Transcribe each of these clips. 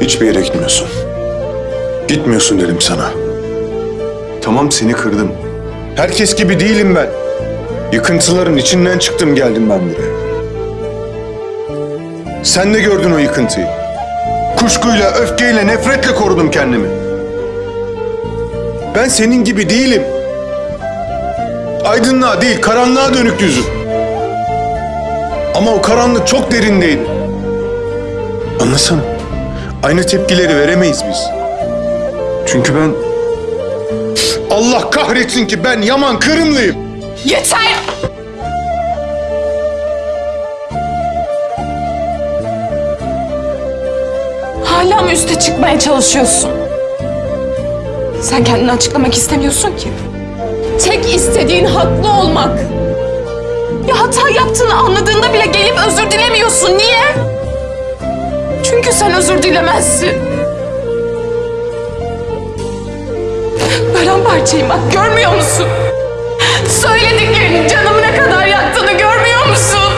Hiçbir yere gitmiyorsun. Gitmiyorsun dedim sana. Tamam seni kırdım. Herkes gibi değilim ben. Yıkıntıların içinden çıktım geldim ben buraya. Sen de gördün o yıkıntıyı. Kuşkuyla, öfkeyle, nefretle korudum kendimi. Ben senin gibi değilim. Aydınlığa değil, karanlığa dönük yüzüm. Ama o karanlık çok derindeydi. Anlasana. Aynı tepkileri veremeyiz biz. Çünkü ben... Allah kahretsin ki ben Yaman Kırımlıyım. Yeter! Hala mı üste çıkmaya çalışıyorsun? Sen kendini açıklamak istemiyorsun ki. Tek istediğin haklı olmak. Ya hata yaptığını anladığında bile gelip özür dilemiyorsun. Niye? Çünkü sen özür dilemezsin. Paramparçayım bak görmüyor musun? Söylediklerin canımı ne kadar yaktığını görmüyor musun?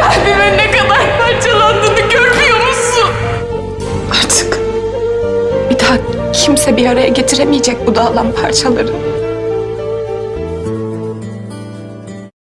Kalbimin ne kadar parçalandığını görmüyor musun? Artık bir daha kimse bir araya getiremeyecek bu dağılan parçaları.